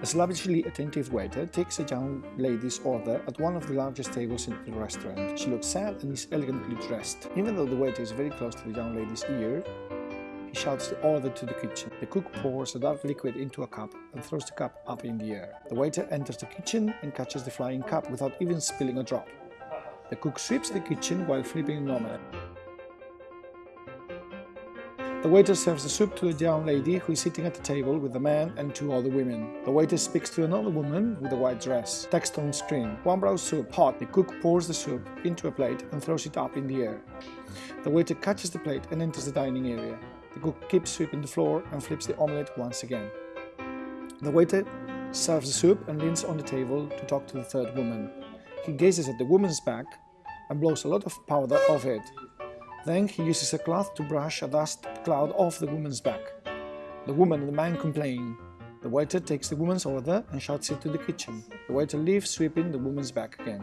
A slavishly attentive waiter takes a young lady's order at one of the largest tables in the restaurant. She looks sad and is elegantly dressed. Even though the waiter is very close to the young lady's ear, he shouts the order to the kitchen. The cook pours a dark liquid into a cup and throws the cup up in the air. The waiter enters the kitchen and catches the flying cup without even spilling a drop. The cook sweeps the kitchen while flipping an omelette. The waiter serves the soup to a young lady who is sitting at the table with a man and two other women. The waiter speaks to another woman with a white dress. Text on screen. One brown soup, hot. The cook pours the soup into a plate and throws it up in the air. The waiter catches the plate and enters the dining area. The cook keeps sweeping the floor and flips the omelette once again. The waiter serves the soup and leans on the table to talk to the third woman. He gazes at the woman's back and blows a lot of powder off it. Then he uses a cloth to brush a dust cloud off the woman's back. The woman and the man complain. The waiter takes the woman's order and shouts it to the kitchen. The waiter leaves sweeping the woman's back again.